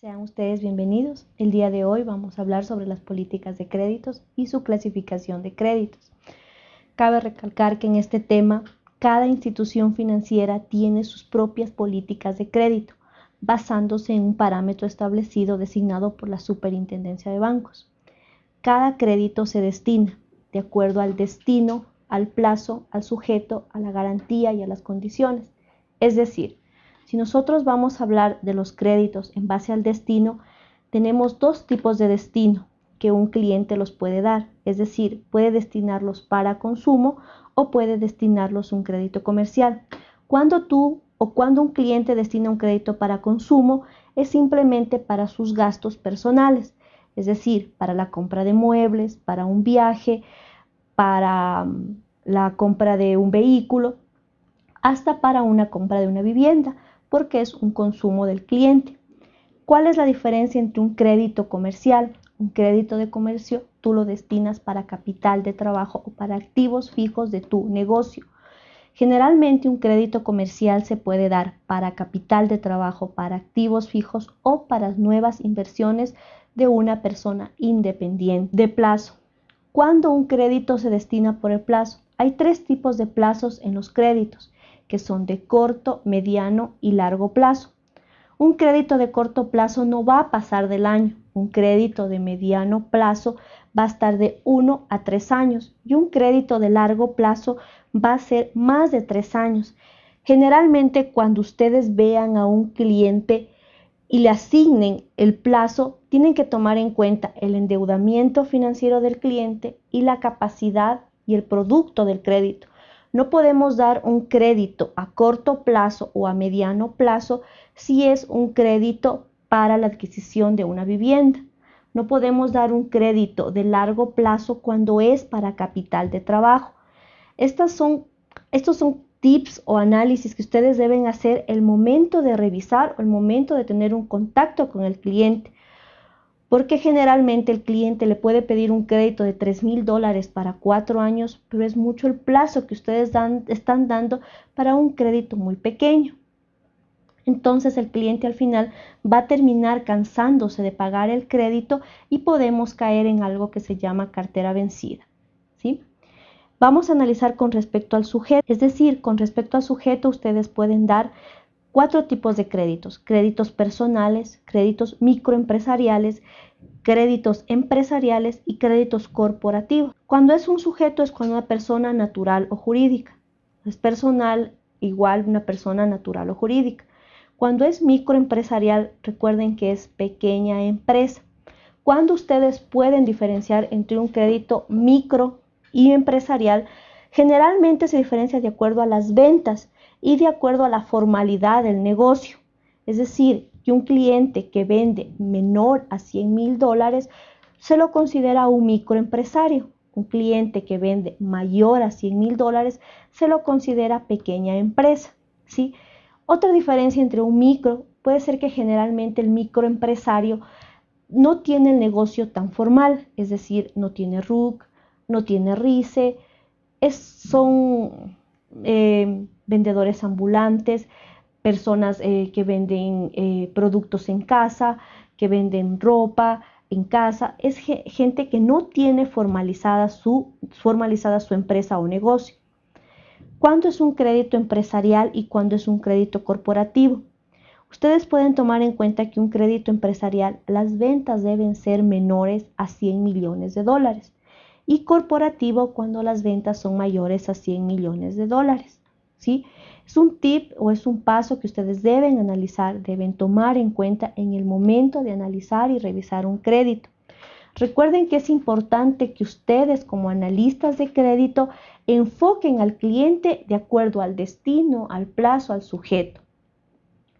Sean ustedes bienvenidos. El día de hoy vamos a hablar sobre las políticas de créditos y su clasificación de créditos. Cabe recalcar que en este tema cada institución financiera tiene sus propias políticas de crédito, basándose en un parámetro establecido designado por la Superintendencia de Bancos. Cada crédito se destina de acuerdo al destino, al plazo, al sujeto, a la garantía y a las condiciones. Es decir, si nosotros vamos a hablar de los créditos en base al destino, tenemos dos tipos de destino que un cliente los puede dar, es decir, puede destinarlos para consumo o puede destinarlos un crédito comercial. Cuando tú o cuando un cliente destina un crédito para consumo, es simplemente para sus gastos personales, es decir, para la compra de muebles, para un viaje, para mm, la compra de un vehículo, hasta para una compra de una vivienda porque es un consumo del cliente. ¿Cuál es la diferencia entre un crédito comercial? Un crédito de comercio tú lo destinas para capital de trabajo o para activos fijos de tu negocio. Generalmente un crédito comercial se puede dar para capital de trabajo, para activos fijos o para nuevas inversiones de una persona independiente de plazo. ¿Cuándo un crédito se destina por el plazo? Hay tres tipos de plazos en los créditos que son de corto, mediano y largo plazo. Un crédito de corto plazo no va a pasar del año, un crédito de mediano plazo va a estar de 1 a 3 años y un crédito de largo plazo va a ser más de 3 años. Generalmente cuando ustedes vean a un cliente y le asignen el plazo, tienen que tomar en cuenta el endeudamiento financiero del cliente y la capacidad y el producto del crédito. No podemos dar un crédito a corto plazo o a mediano plazo si es un crédito para la adquisición de una vivienda. No podemos dar un crédito de largo plazo cuando es para capital de trabajo. Estos son tips o análisis que ustedes deben hacer el momento de revisar o el momento de tener un contacto con el cliente porque generalmente el cliente le puede pedir un crédito de 3 mil dólares para cuatro años, pero es mucho el plazo que ustedes están dando para un crédito muy pequeño. Entonces el cliente al final va a terminar cansándose de pagar el crédito y podemos caer en algo que se llama cartera vencida. ¿sí? Vamos a analizar con respecto al sujeto, es decir, con respecto al sujeto ustedes pueden dar cuatro tipos de créditos, créditos personales, créditos microempresariales, créditos empresariales y créditos corporativos. Cuando es un sujeto es cuando una persona natural o jurídica. Es personal igual una persona natural o jurídica. Cuando es microempresarial, recuerden que es pequeña empresa. Cuando ustedes pueden diferenciar entre un crédito micro y empresarial, generalmente se diferencia de acuerdo a las ventas y de acuerdo a la formalidad del negocio. Es decir, que un cliente que vende menor a 100 mil dólares se lo considera un microempresario. Un cliente que vende mayor a 100 mil dólares se lo considera pequeña empresa. ¿sí? Otra diferencia entre un micro puede ser que generalmente el microempresario no tiene el negocio tan formal, es decir, no tiene RUC, no tiene RICE, es, son eh, vendedores ambulantes, personas eh, que venden eh, productos en casa, que venden ropa en casa, es gente que no tiene formalizada su, formalizada su empresa o negocio. ¿Cuándo es un crédito empresarial y cuándo es un crédito corporativo? Ustedes pueden tomar en cuenta que un crédito empresarial, las ventas deben ser menores a 100 millones de dólares y corporativo cuando las ventas son mayores a 100 millones de dólares. ¿Sí? Es un tip o es un paso que ustedes deben analizar, deben tomar en cuenta en el momento de analizar y revisar un crédito. Recuerden que es importante que ustedes como analistas de crédito enfoquen al cliente de acuerdo al destino, al plazo, al sujeto,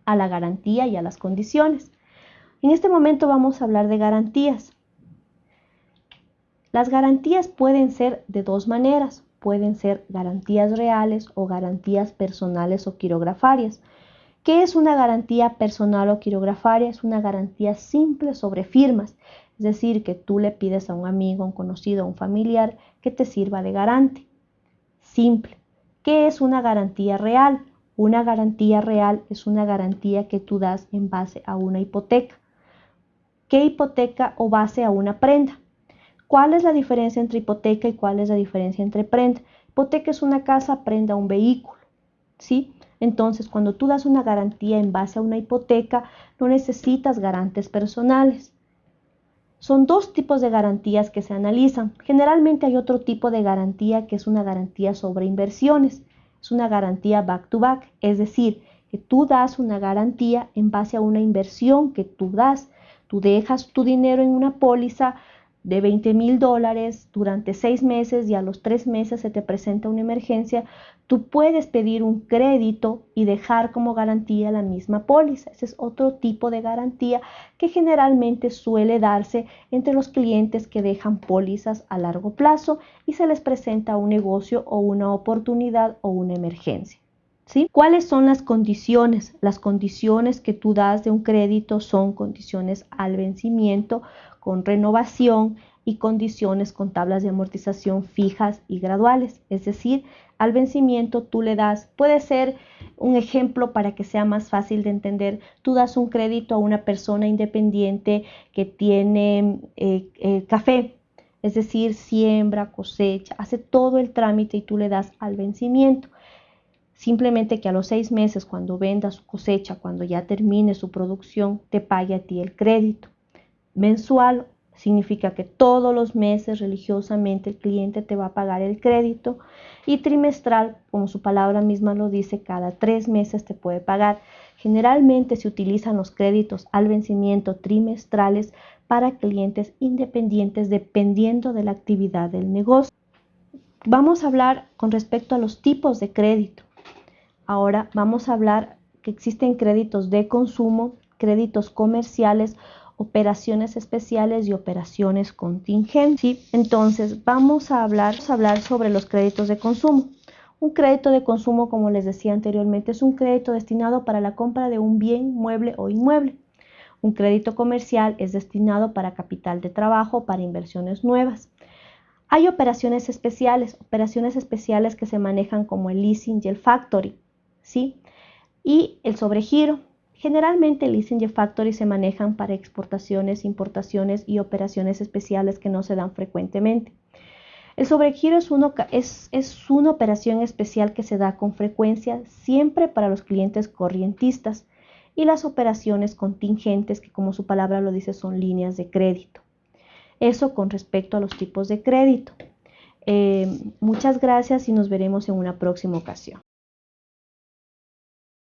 a la garantía y a las condiciones. En este momento vamos a hablar de garantías. Las garantías pueden ser de dos maneras pueden ser garantías reales o garantías personales o quirografarias. ¿Qué es una garantía personal o quirografaria? Es una garantía simple sobre firmas, es decir, que tú le pides a un amigo, un conocido, a un familiar que te sirva de garante. Simple. ¿Qué es una garantía real? Una garantía real es una garantía que tú das en base a una hipoteca. que hipoteca o base a una prenda. ¿Cuál es la diferencia entre hipoteca y cuál es la diferencia entre prenda? Hipoteca es una casa, prenda un vehículo, ¿sí? Entonces, cuando tú das una garantía en base a una hipoteca, no necesitas garantes personales. Son dos tipos de garantías que se analizan. Generalmente hay otro tipo de garantía que es una garantía sobre inversiones. Es una garantía back to back, es decir, que tú das una garantía en base a una inversión que tú das. Tú dejas tu dinero en una póliza de 20 mil dólares durante seis meses y a los tres meses se te presenta una emergencia, tú puedes pedir un crédito y dejar como garantía la misma póliza. Ese es otro tipo de garantía que generalmente suele darse entre los clientes que dejan pólizas a largo plazo y se les presenta un negocio o una oportunidad o una emergencia. ¿Cuáles son las condiciones? Las condiciones que tú das de un crédito son condiciones al vencimiento, con renovación y condiciones con tablas de amortización fijas y graduales. Es decir, al vencimiento tú le das, puede ser un ejemplo para que sea más fácil de entender, tú das un crédito a una persona independiente que tiene eh, eh, café, es decir, siembra, cosecha, hace todo el trámite y tú le das al vencimiento. Simplemente que a los seis meses, cuando venda su cosecha, cuando ya termine su producción, te pague a ti el crédito. Mensual significa que todos los meses religiosamente el cliente te va a pagar el crédito y trimestral, como su palabra misma lo dice, cada tres meses te puede pagar. Generalmente se utilizan los créditos al vencimiento trimestrales para clientes independientes dependiendo de la actividad del negocio. Vamos a hablar con respecto a los tipos de crédito. Ahora vamos a hablar que existen créditos de consumo, créditos comerciales operaciones especiales y operaciones contingentes. Entonces, vamos a hablar, a hablar sobre los créditos de consumo. Un crédito de consumo, como les decía anteriormente, es un crédito destinado para la compra de un bien mueble o inmueble. Un crédito comercial es destinado para capital de trabajo, para inversiones nuevas. Hay operaciones especiales, operaciones especiales que se manejan como el leasing y el factory, ¿sí? Y el sobregiro, Generalmente el leasing y factory se manejan para exportaciones, importaciones y operaciones especiales que no se dan frecuentemente. El sobregiro es, una operación especial que se da con frecuencia siempre para los clientes corrientistas y las operaciones contingentes que como su palabra lo dice son líneas de crédito. Eso con respecto a los tipos de crédito. Eh, muchas gracias y nos veremos en una próxima ocasión.